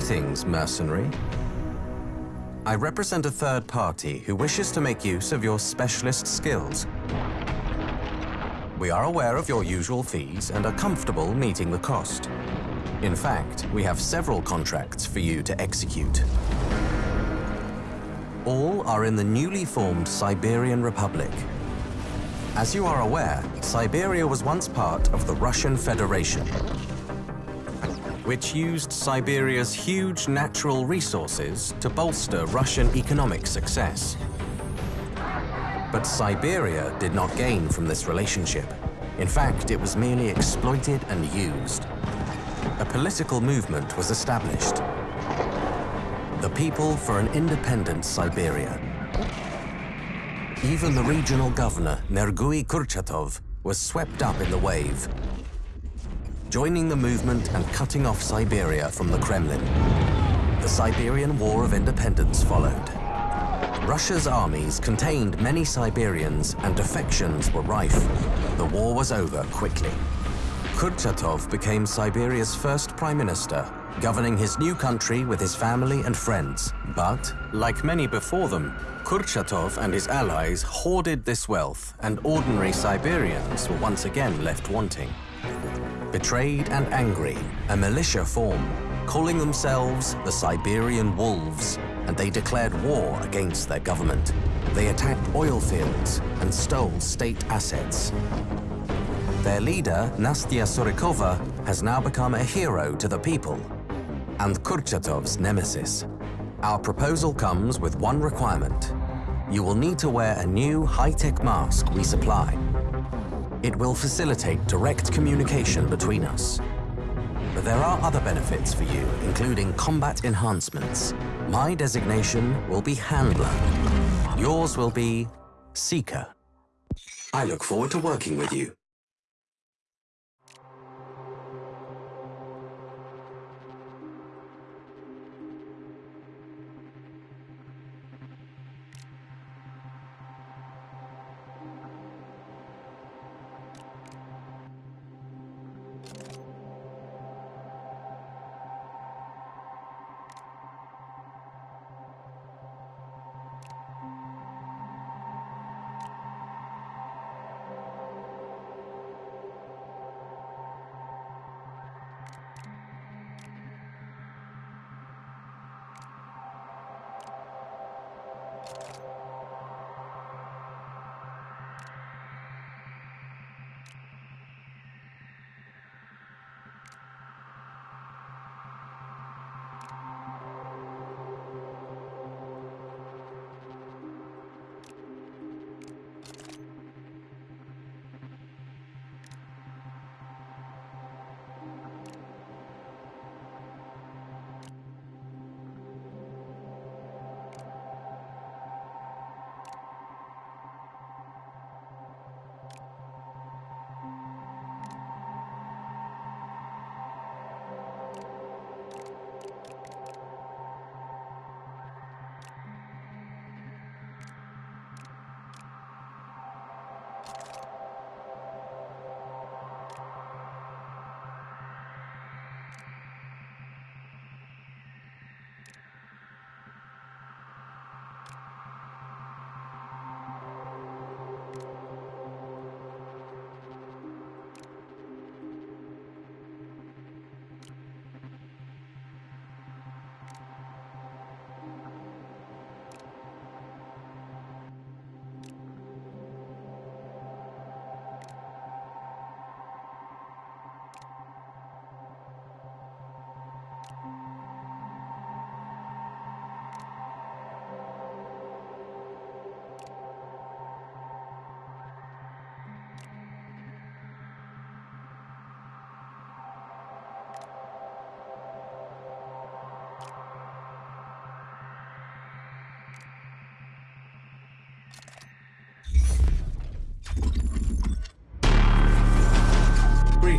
Greetings, mercenary. I represent a third party who wishes to make use of your specialist skills. We are aware of your usual fees and are comfortable meeting the cost. In fact, we have several contracts for you to execute. All are in the newly formed Siberian Republic. As you are aware, Siberia was once part of the Russian Federation, which used Siberia's huge natural resources to bolster Russian economic success. But Siberia did not gain from this relationship. In fact, it was merely exploited and used. A political movement was established. The People for an Independent Siberia. Even the regional governor, Nergui Kurchatov, was swept up in the wave joining the movement and cutting off Siberia from the Kremlin. The Siberian War of Independence followed. Russia's armies contained many Siberians and defections were rife. The war was over quickly. Kurchatov became Siberia's first prime minister, governing his new country with his family and friends. But, like many before them, Kurchatov and his allies hoarded this wealth and ordinary Siberians were once again left wanting. Betrayed and angry, a militia formed, calling themselves the Siberian Wolves, and they declared war against their government. They attacked oil fields and stole state assets. Their leader, Nastya Surikova, has now become a hero to the people and Kurchatov's nemesis. Our proposal comes with one requirement. You will need to wear a new high-tech mask we supply it will facilitate direct communication between us. But there are other benefits for you, including combat enhancements. My designation will be Handler. Yours will be Seeker. I look forward to working with you.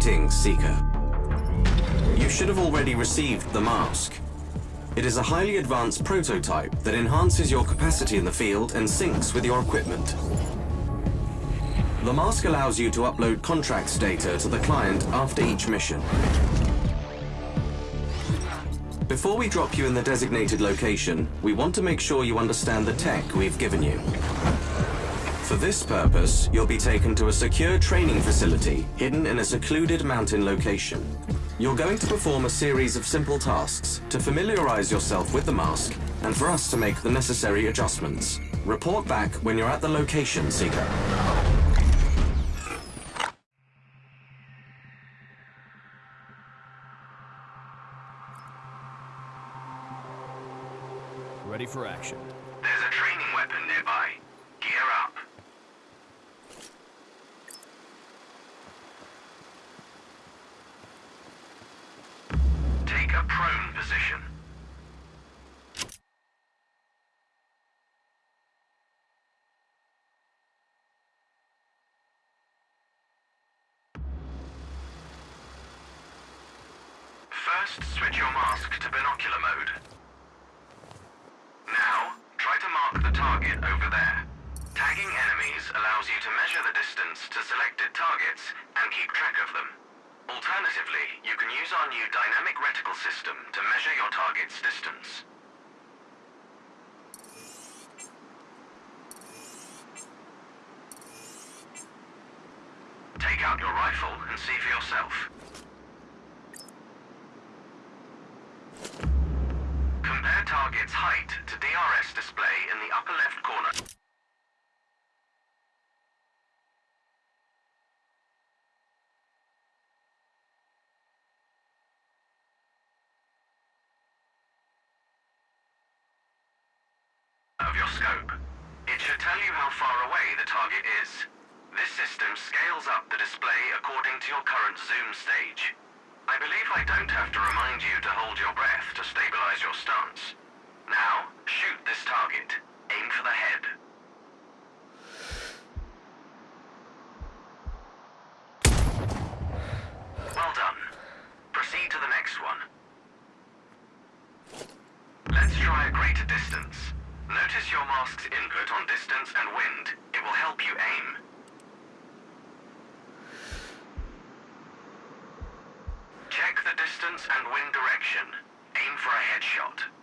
Greetings, Seeker. You should have already received the mask. It is a highly advanced prototype that enhances your capacity in the field and syncs with your equipment. The mask allows you to upload contracts data to the client after each mission. Before we drop you in the designated location, we want to make sure you understand the tech we've given you. For this purpose, you'll be taken to a secure training facility hidden in a secluded mountain location. You're going to perform a series of simple tasks to familiarize yourself with the mask and for us to make the necessary adjustments. Report back when you're at the location, Seeker. Ready for action. Target's distance. Take out your rifle and see for yourself. Compare target's height to DRS display in the upper left corner. of your scope. It should tell you how far away the target is. This system scales up the display according to your current zoom stage. I believe I don't have to remind you to hold your breath to stabilize your stance. Now, shoot this target. Aim for the head. Well done. Proceed to the next one. Let's try a greater distance. Notice your mask's input on distance and wind. It will help you aim. Check the distance and wind direction. Aim for a headshot.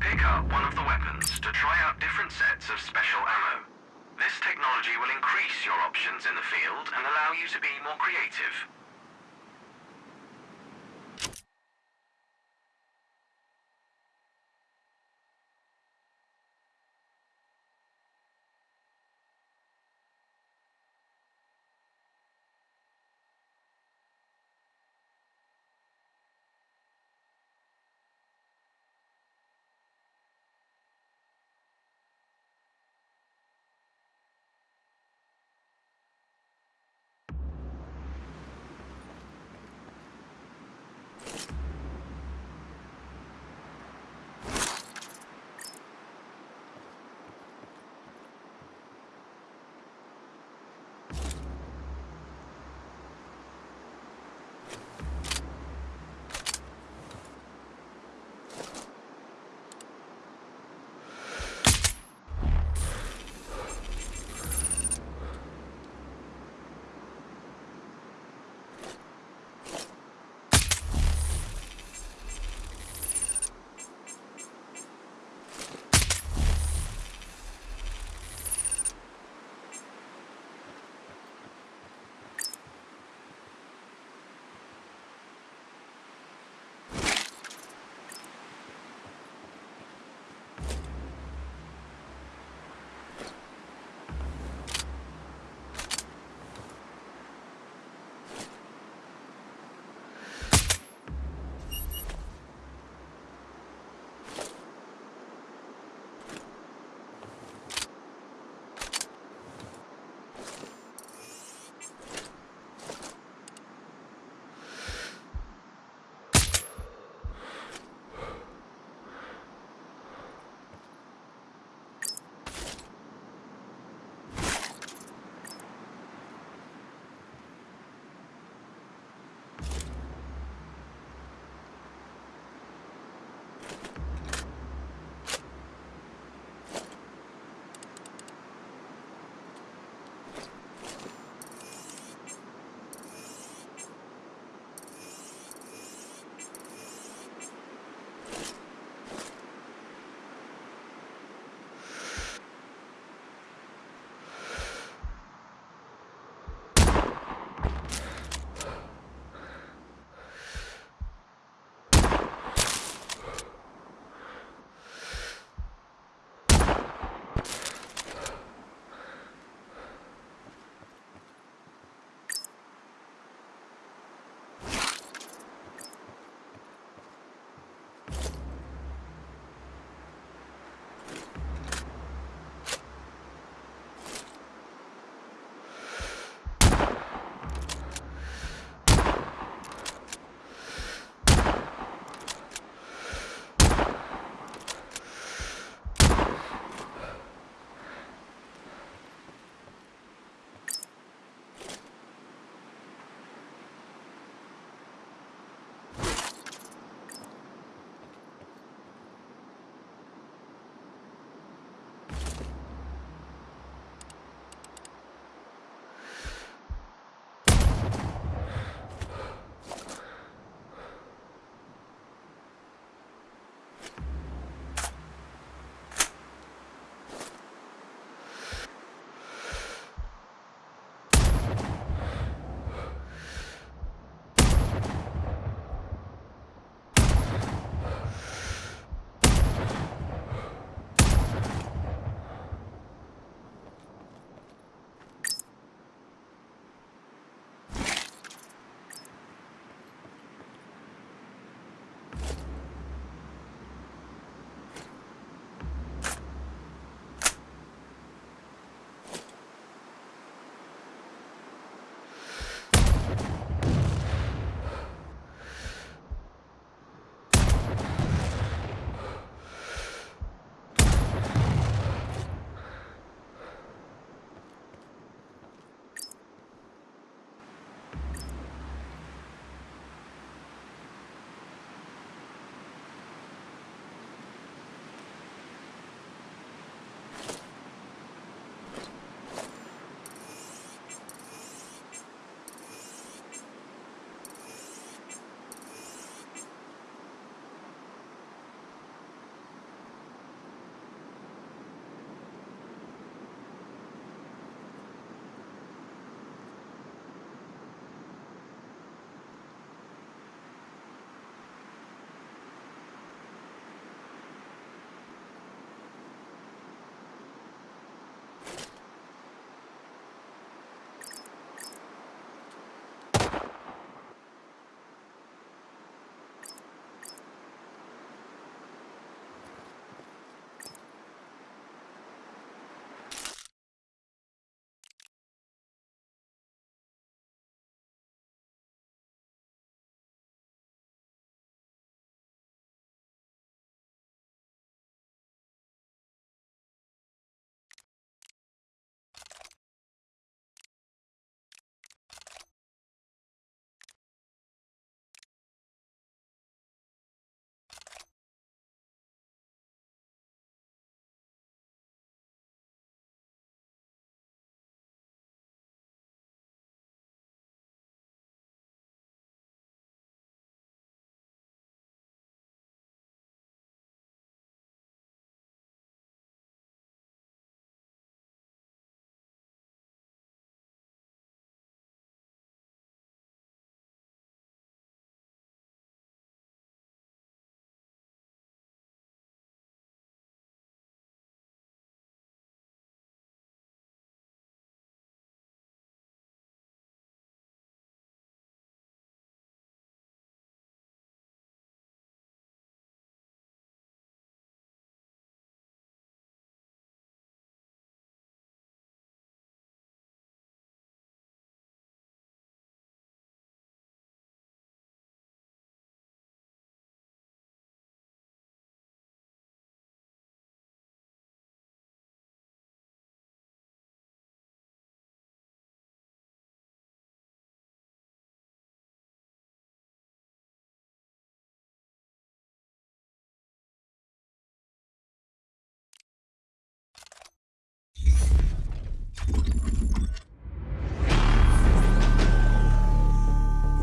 Pick up one of the weapons to try out different sets of special ammo. This technology will increase your options in the field and allow you to be more creative.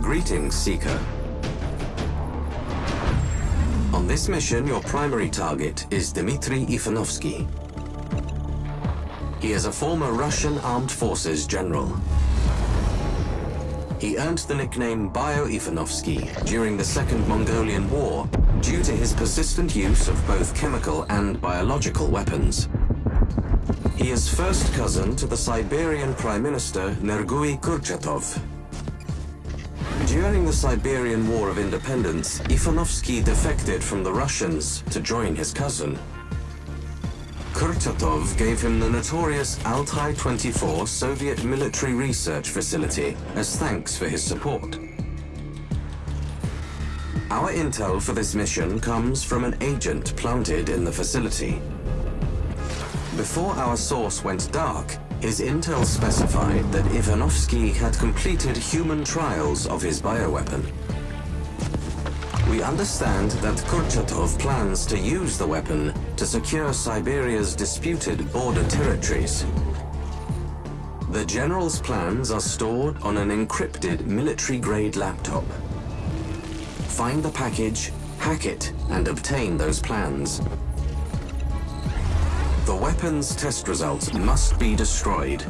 Greetings, Seeker. On this mission, your primary target is Dmitry Ivanovsky. He is a former Russian Armed Forces general. He earned the nickname Bio-Ivanovsky during the Second Mongolian War due to his persistent use of both chemical and biological weapons. He is first cousin to the Siberian Prime Minister Nergui Kurchatov. During the Siberian War of Independence, Ivanovsky defected from the Russians to join his cousin. Kurchatov gave him the notorious Altai-24 Soviet military research facility as thanks for his support. Our intel for this mission comes from an agent planted in the facility. Before our source went dark, his intel specified that Ivanovsky had completed human trials of his bioweapon. We understand that Kurchatov plans to use the weapon to secure Siberia's disputed border territories. The General's plans are stored on an encrypted military-grade laptop. Find the package, hack it, and obtain those plans. The weapon's test results must be destroyed.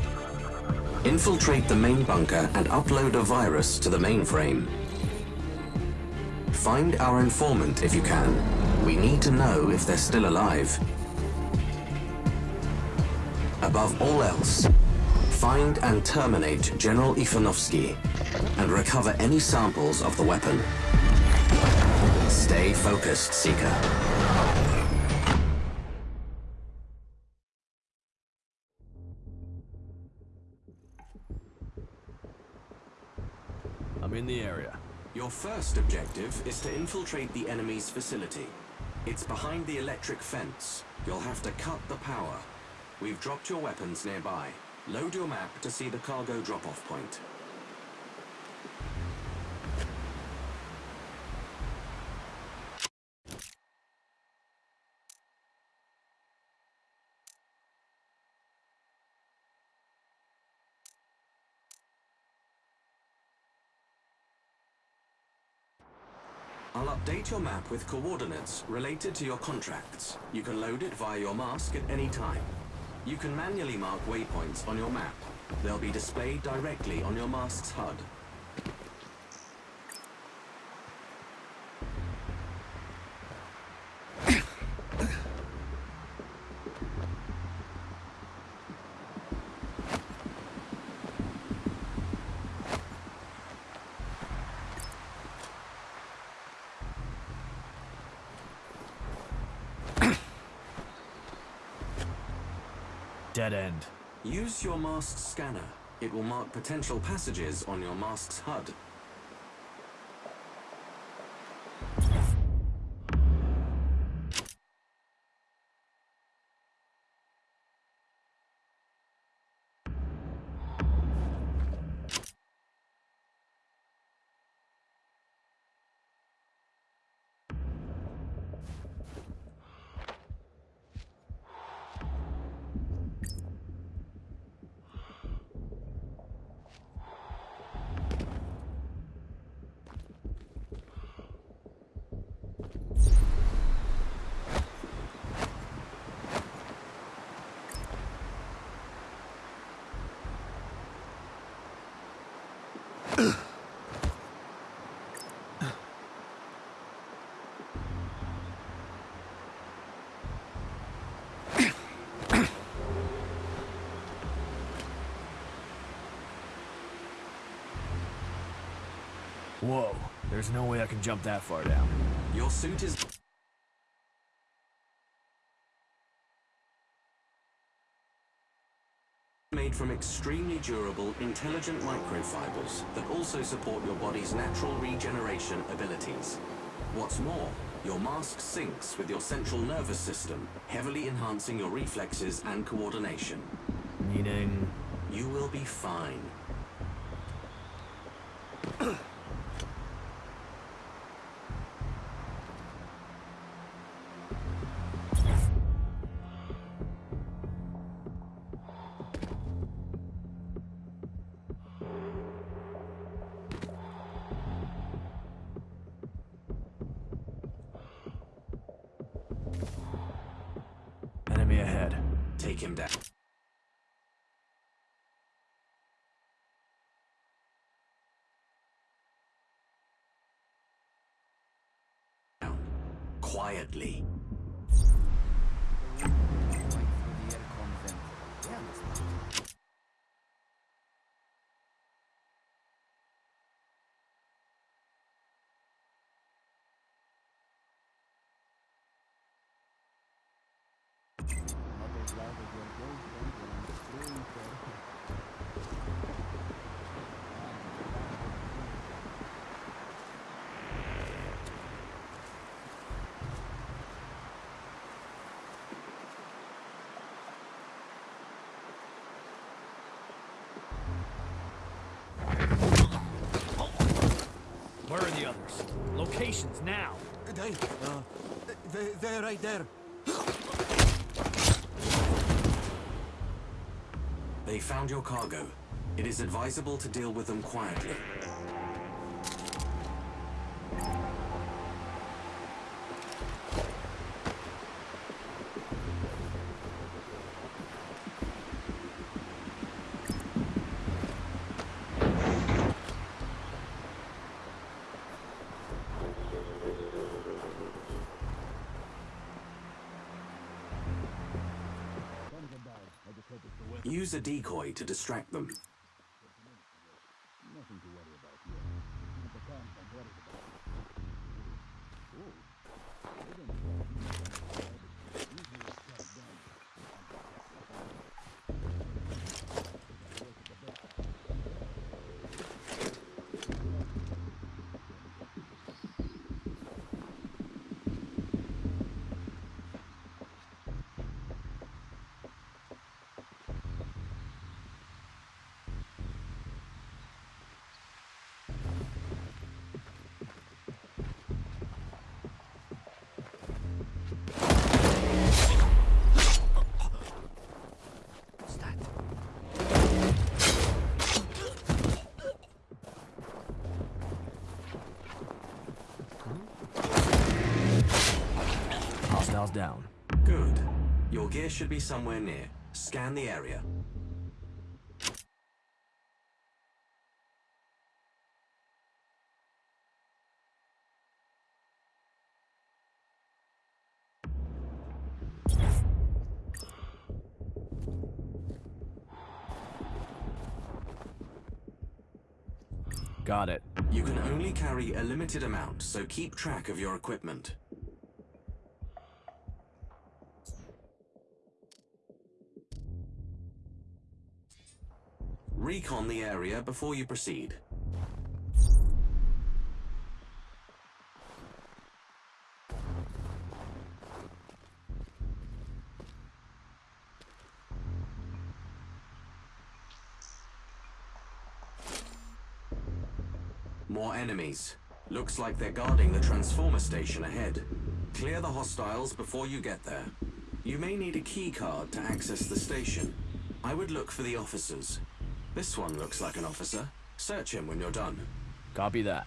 Infiltrate the main bunker and upload a virus to the mainframe. Find our informant if you can. We need to know if they're still alive. Above all else, find and terminate General Ivanovsky and recover any samples of the weapon. Stay focused, Seeker. In the area. Your first objective is to infiltrate the enemy's facility. It's behind the electric fence. You'll have to cut the power. We've dropped your weapons nearby. Load your map to see the cargo drop-off point. I'll update your map with coordinates related to your contracts. You can load it via your mask at any time. You can manually mark waypoints on your map. They'll be displayed directly on your mask's HUD. Dead end. Use your mask's scanner. It will mark potential passages on your mask's HUD. Whoa, there's no way I can jump that far down. Your suit is... made from extremely durable, intelligent microfibers that also support your body's natural regeneration abilities. What's more, your mask syncs with your central nervous system, heavily enhancing your reflexes and coordination. Meaning... You will be fine. Are the others? Locations now. They, uh, they, they're right there. They found your cargo. It is advisable to deal with them quietly. A decoy to distract them. Should be somewhere near. Scan the area. Got it. You can only carry a limited amount, so keep track of your equipment. The area before you proceed. More enemies. Looks like they're guarding the transformer station ahead. Clear the hostiles before you get there. You may need a key card to access the station. I would look for the officers. This one looks like an officer. Search him when you're done. Copy that.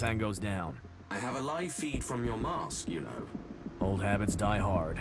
Altan goes down. I have a live feed from your mask, you know. Old habits die hard.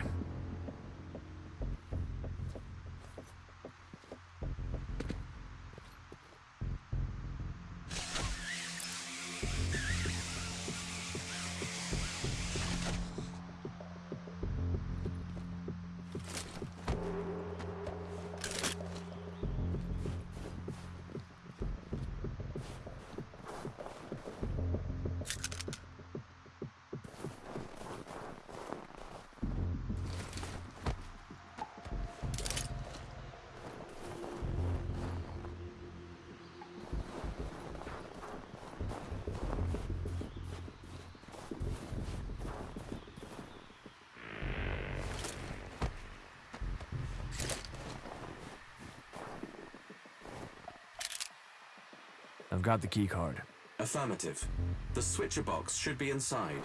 Got the key card. Affirmative. The switcher box should be inside.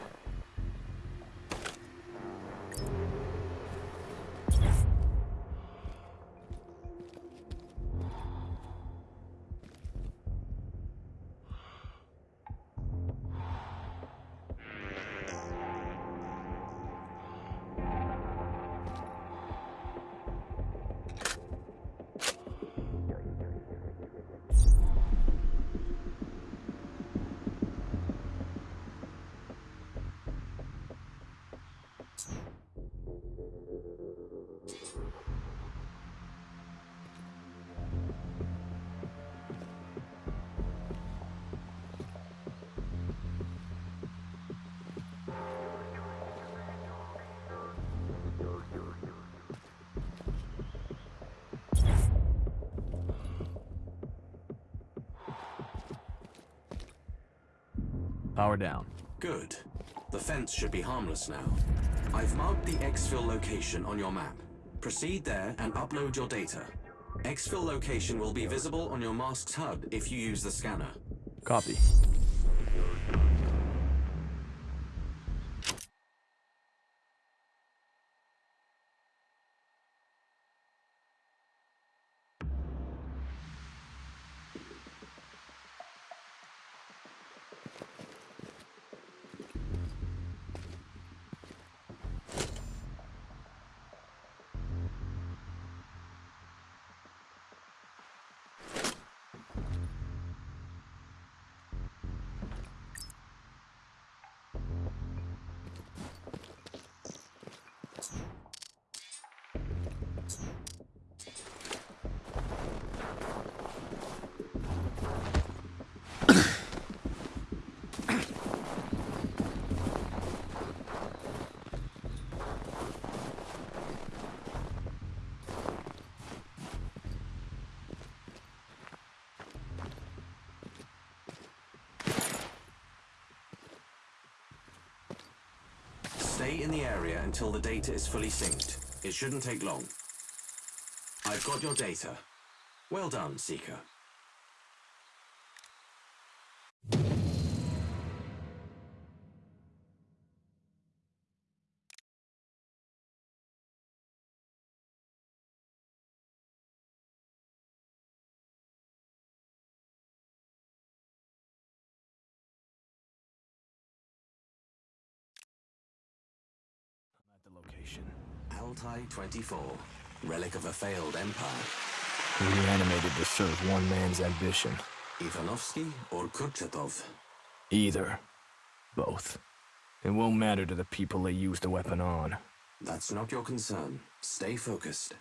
Power down. Good. The fence should be harmless now. I've marked the exfil location on your map. Proceed there and upload your data. Exfil location will be visible on your mask's HUD if you use the scanner. Copy. Area until the data is fully synced. It shouldn't take long. I've got your data. Well done, Seeker. 24, relic of a failed empire. Reanimated to serve one man's ambition. Ivanovsky or Kurchatov? Either. Both. It won't matter to the people they use the weapon on. That's not your concern. Stay focused.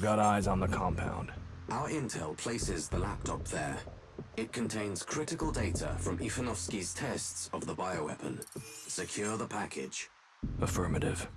We've got eyes on the compound. Our intel places the laptop there. It contains critical data from Ivanovsky's tests of the bioweapon. Secure the package. Affirmative.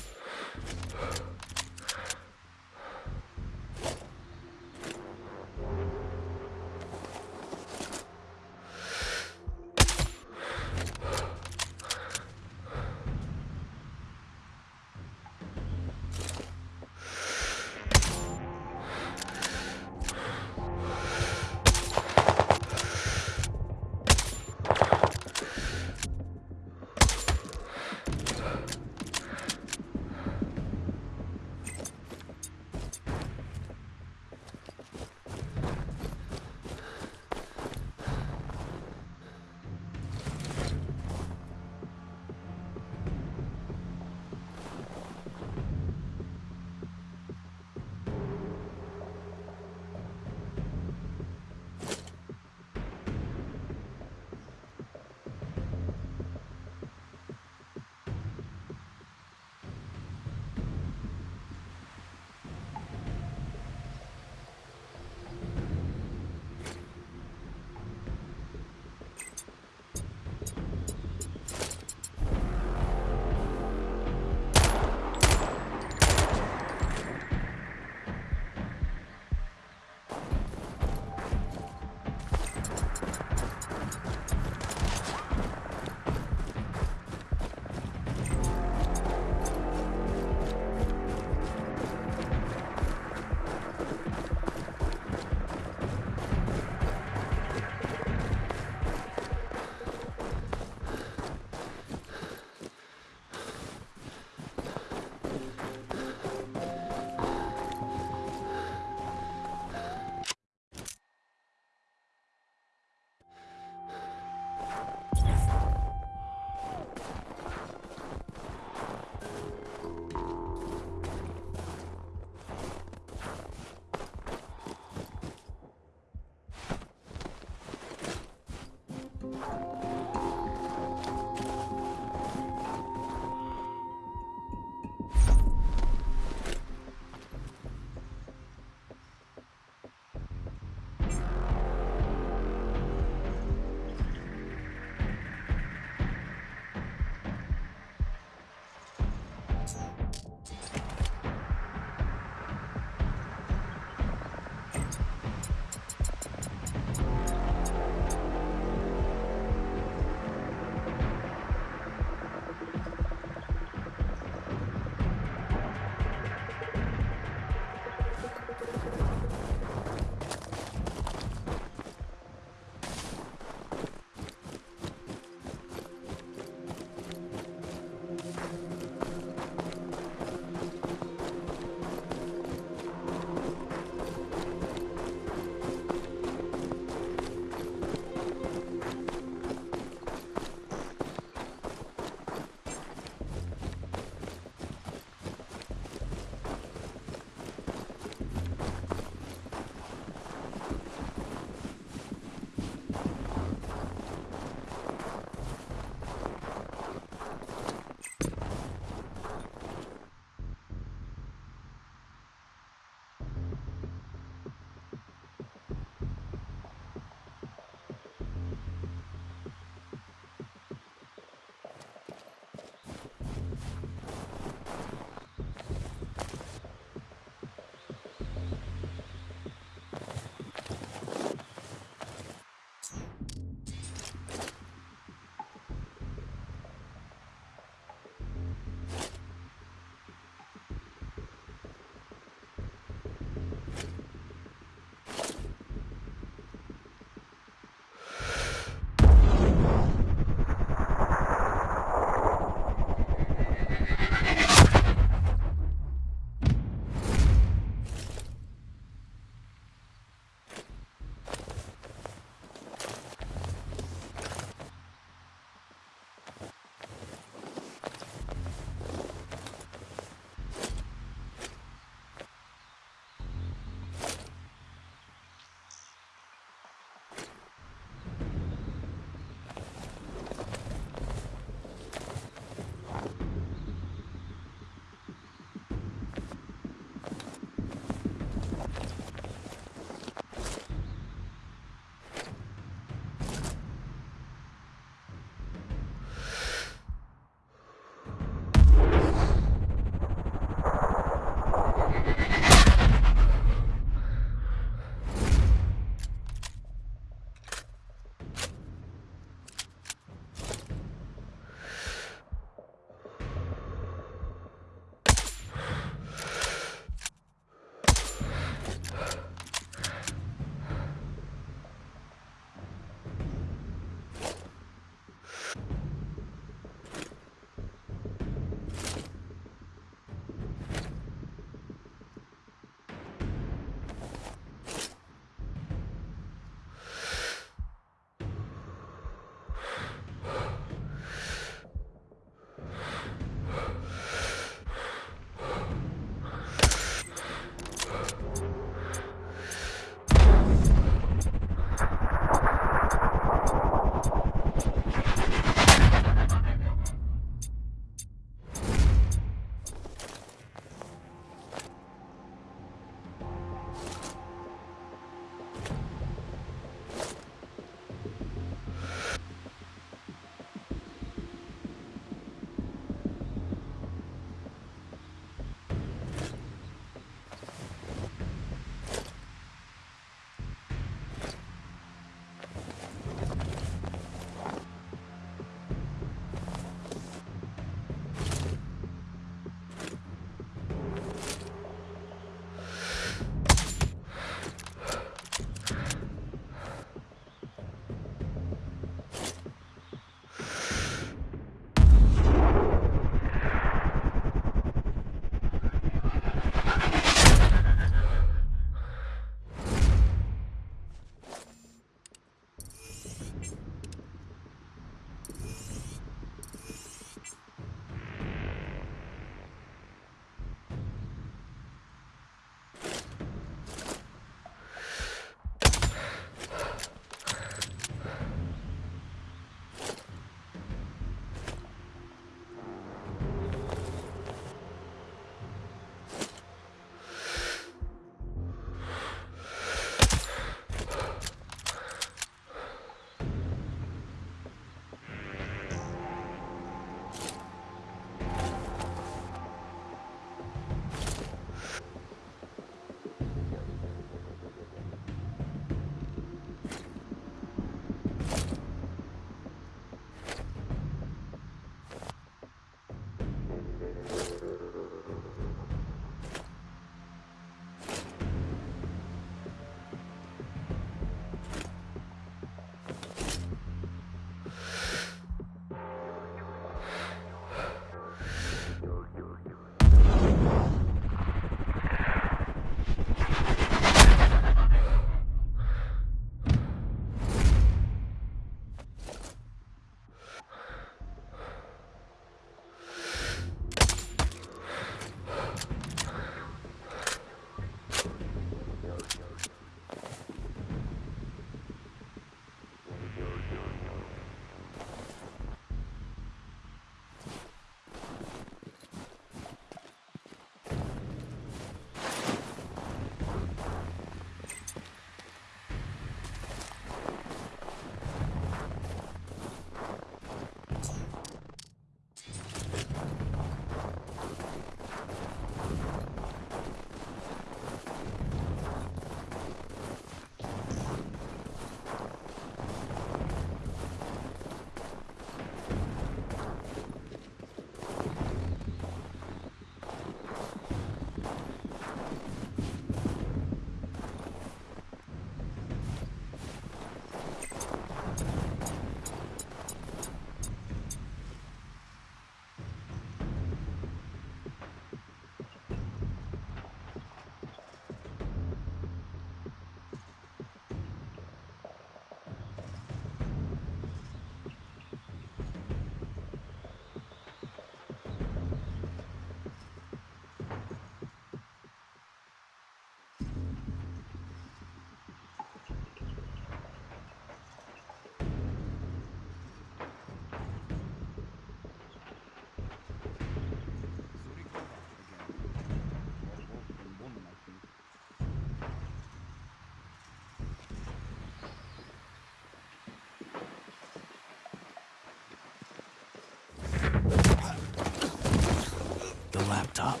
Laptop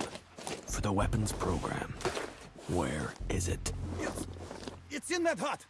for the weapons program. Where is it? It's, it's in that hut.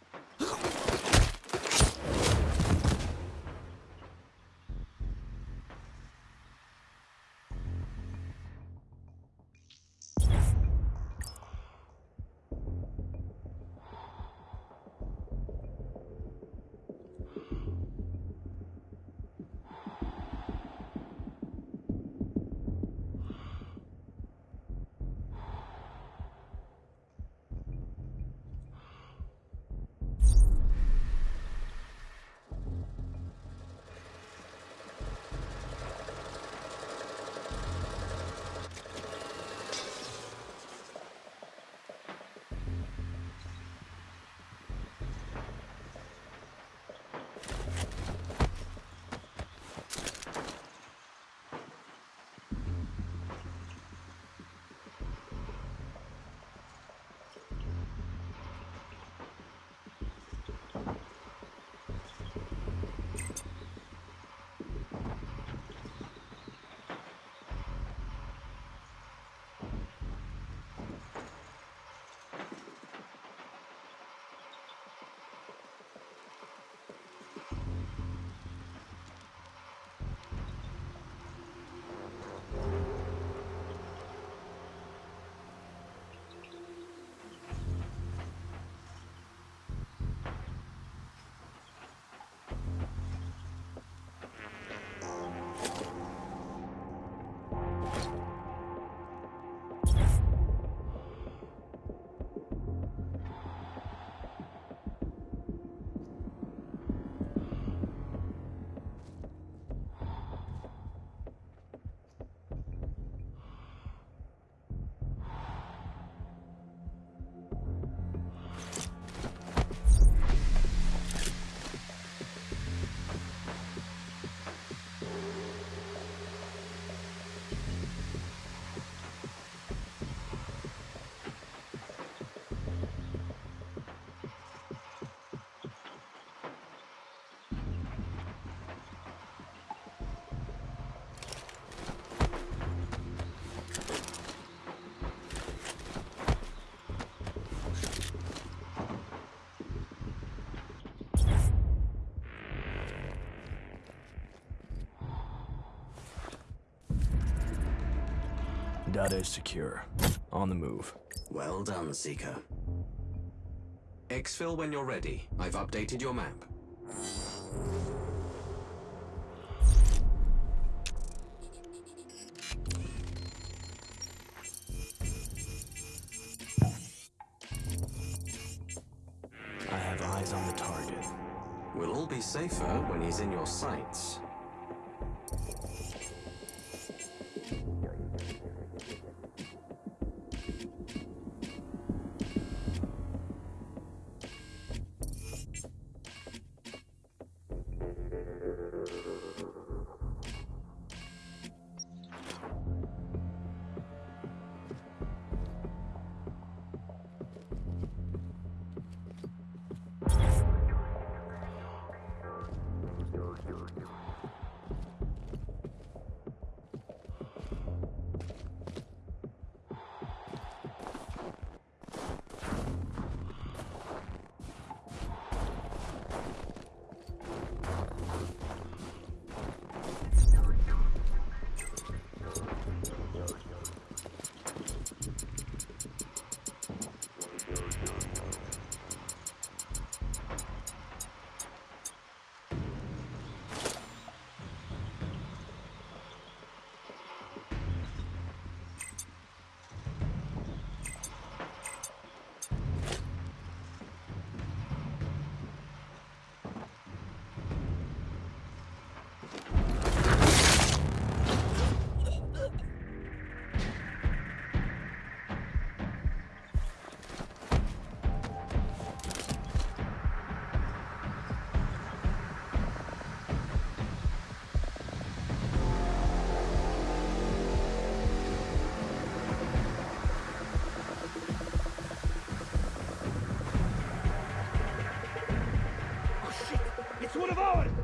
Data is secure. On the move. Well done, Seeker. Exfil when you're ready. I've updated your map. I have eyes on the target. We'll all be safer when he's in your sights. One of ours.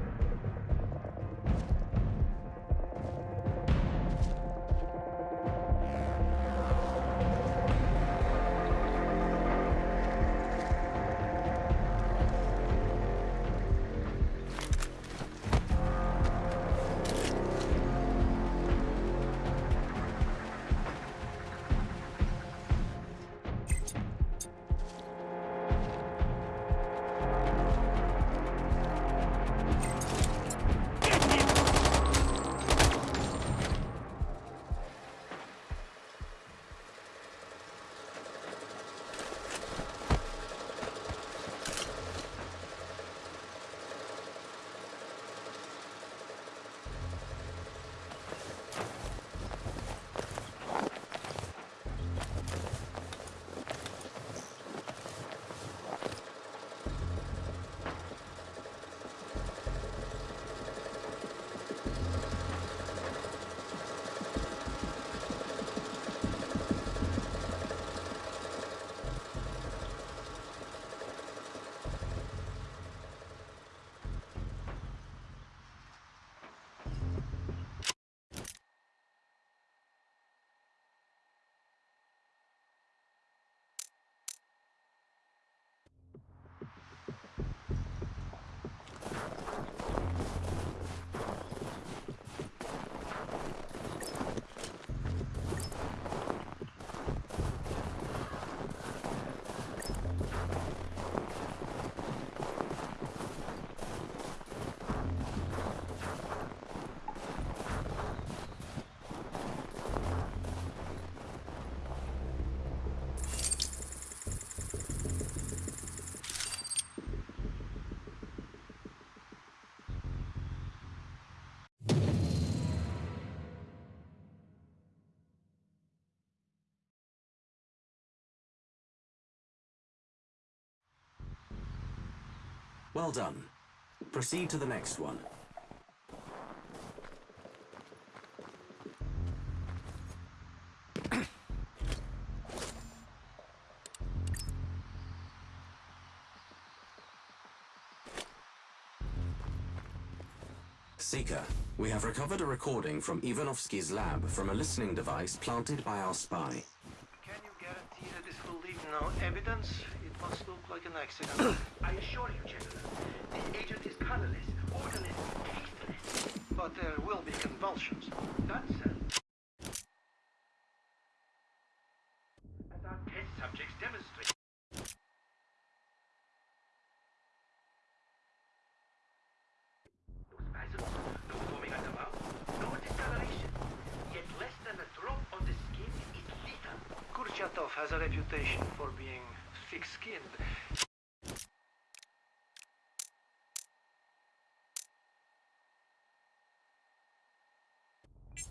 Well done. Proceed to the next one. Seeker, we have recovered a recording from Ivanovsky's lab from a listening device planted by our spy. Can you guarantee that this will leave no evidence? It must look like an accident. I assure you, General, this agent is colorless, odorless, tasteless. but there will be convulsions. That's so. As our test subjects demonstrate. No spasms, no foaming at the mouth, no discoloration. Yet less than a drop on the skin is lethal. Kurchatov has a reputation for being thick-skinned.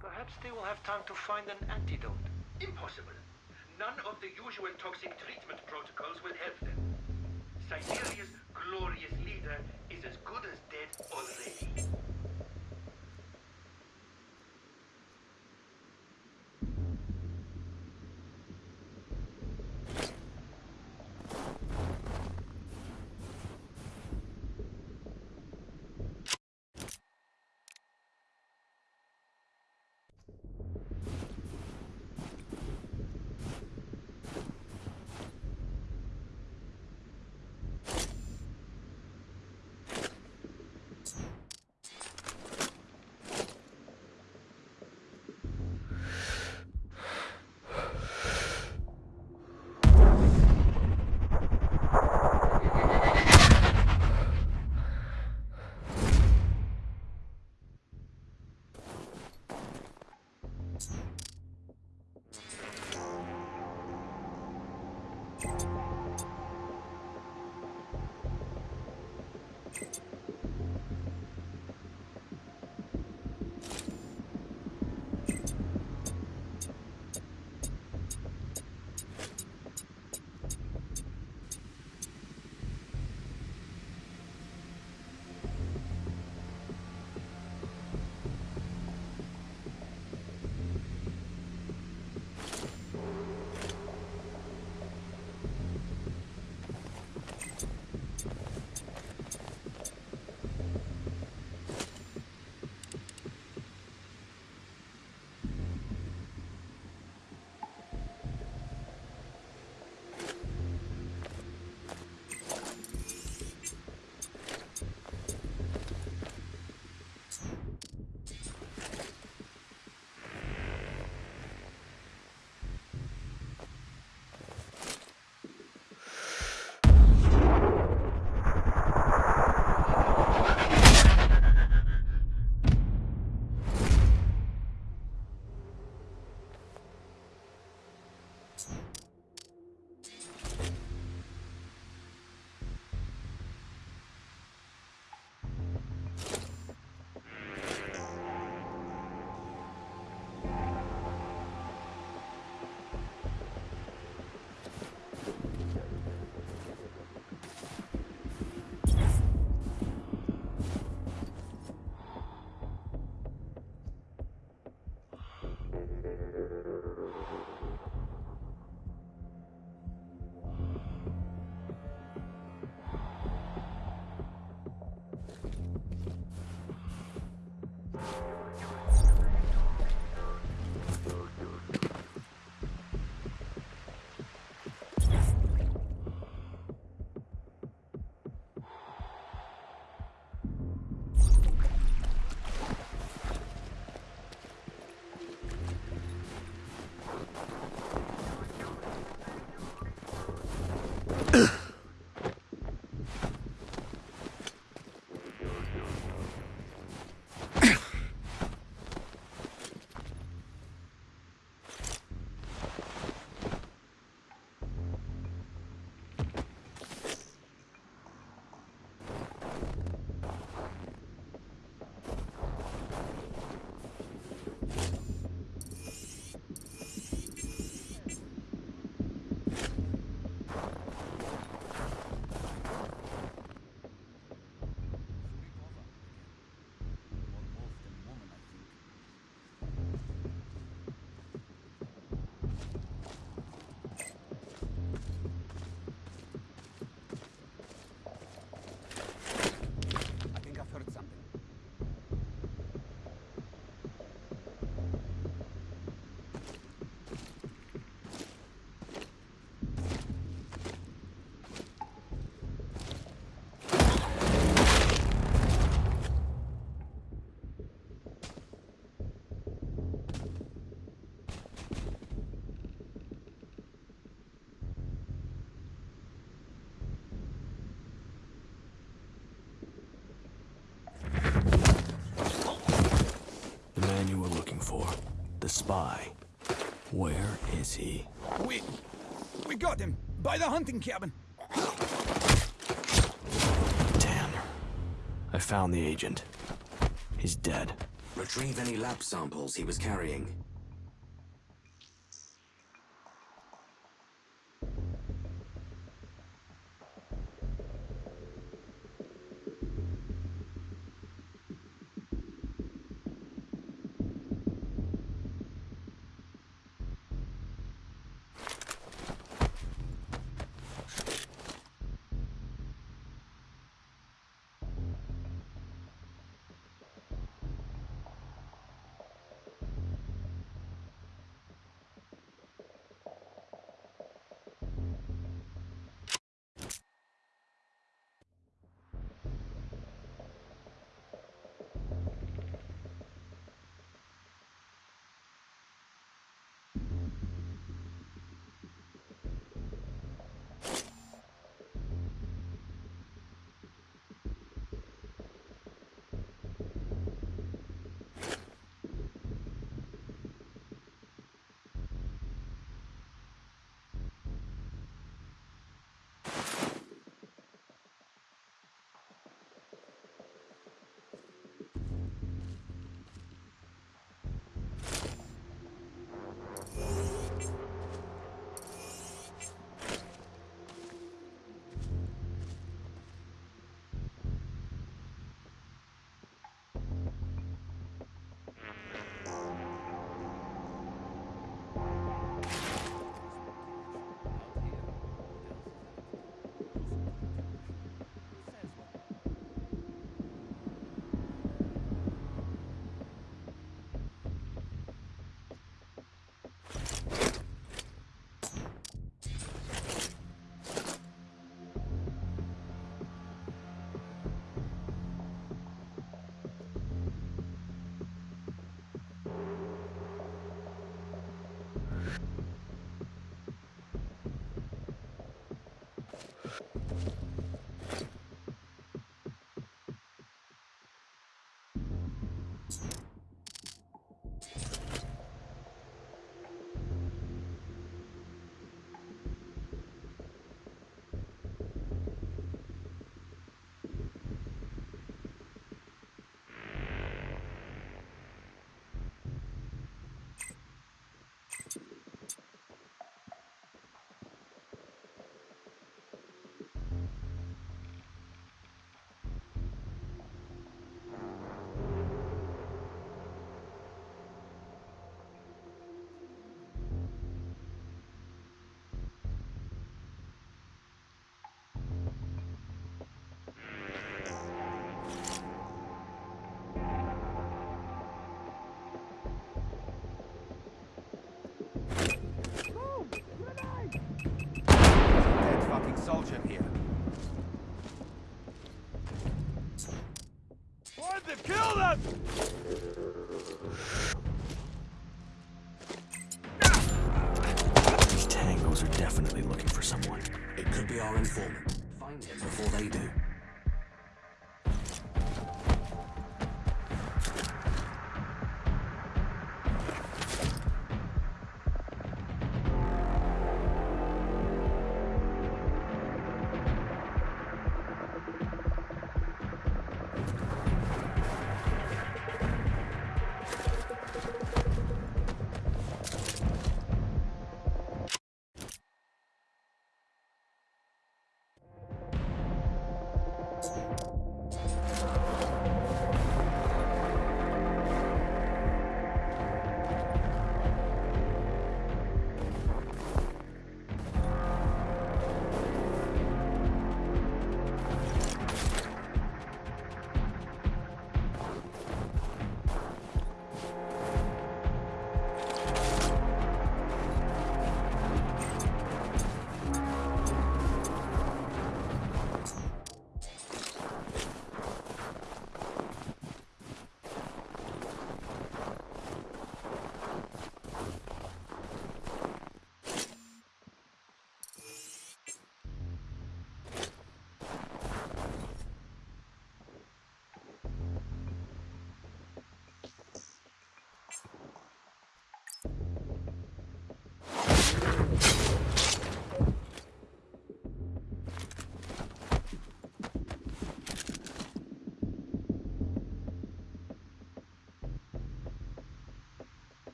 Perhaps they will have time to find an antidote. Impossible. None of the usual toxic treatment protocols will help them. Siberia's glorious leader is as good as dead already. Where is he? We... We got him! By the hunting cabin! Damn. I found the agent. He's dead. Retrieve any lab samples he was carrying. Kill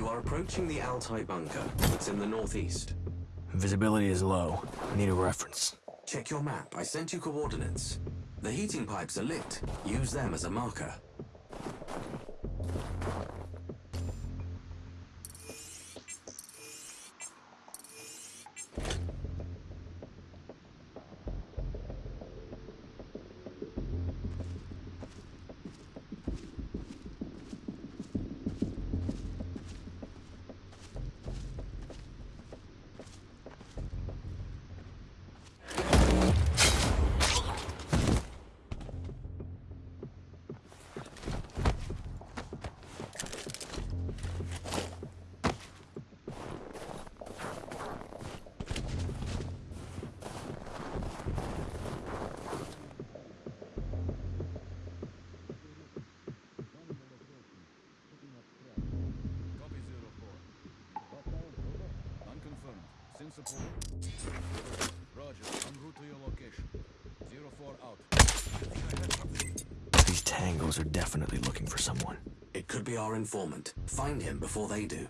You are approaching the Altai bunker. It's in the northeast. Visibility is low. I Need a reference. Check your map. I sent you coordinates. The heating pipes are lit. Use them as a marker. Unconfirmed. Support. Roger. En route to your location. Zero four out. These tangos are definitely looking for someone. It could be our informant. Find him before they do.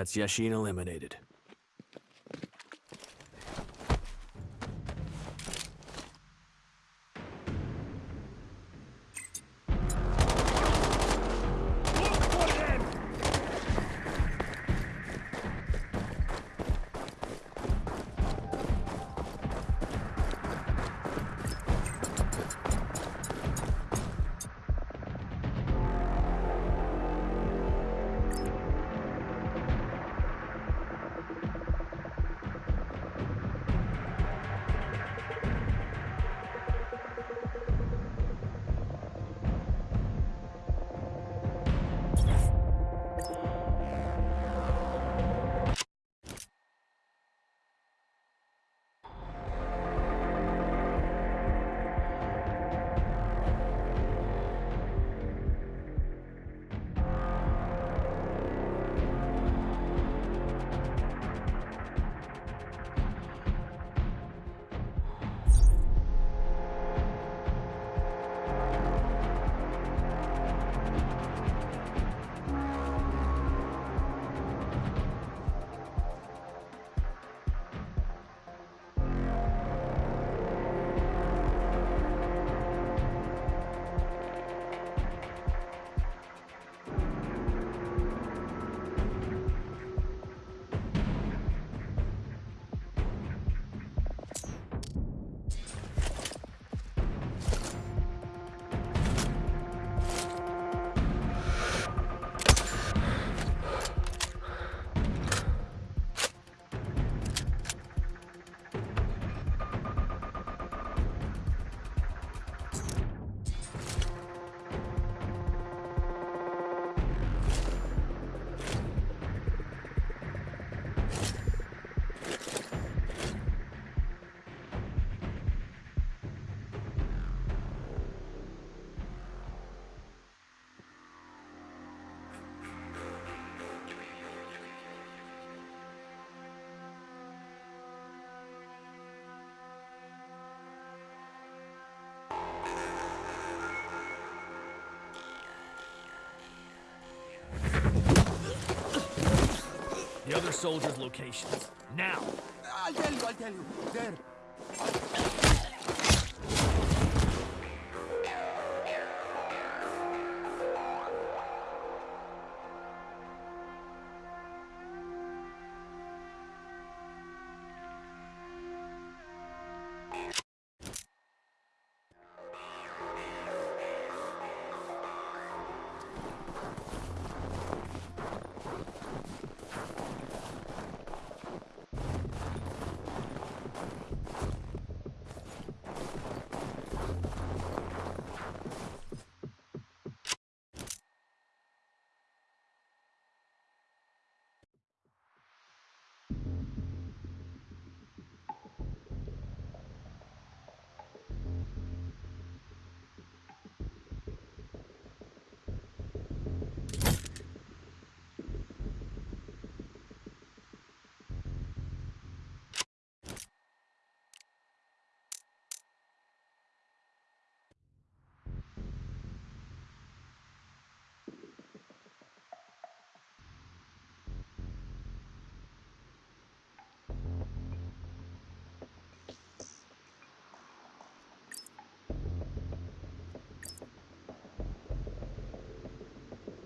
That's Yashin eliminated. The other soldiers' locations. Now! I'll tell you, I'll tell you. There.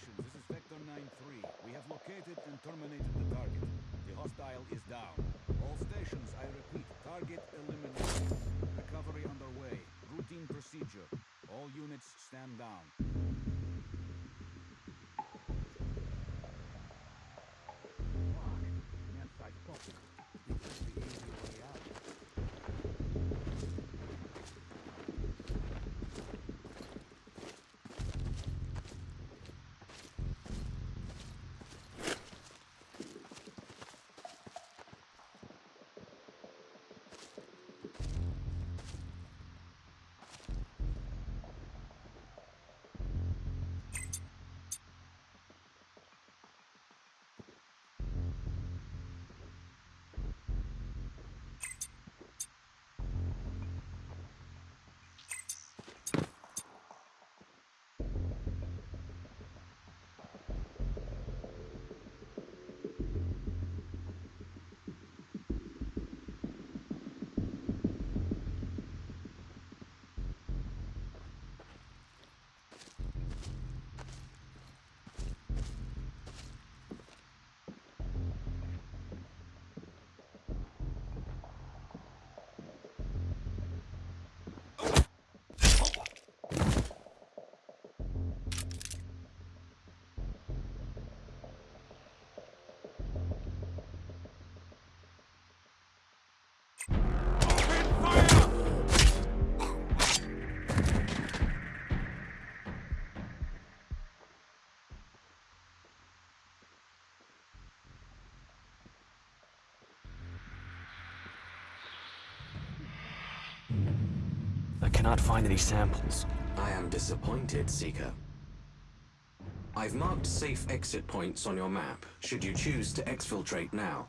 This is Vector 9-3. We have located and terminated the target. The hostile is down. All stations, I repeat, target eliminated. Recovery underway. Routine procedure. All units stand down. Cannot find any samples. I am disappointed, Seeker. I've marked safe exit points on your map, should you choose to exfiltrate now.